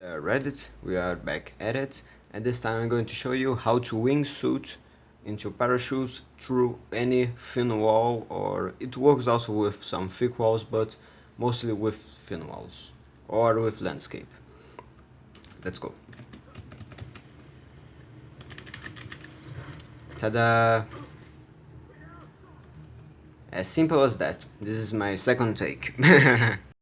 Uh, Reddit, we are back at it and this time I'm going to show you how to wingsuit into parachutes through any thin wall or it works also with some thick walls but mostly with thin walls or with landscape. Let's go. Tada! As simple as that. This is my second take.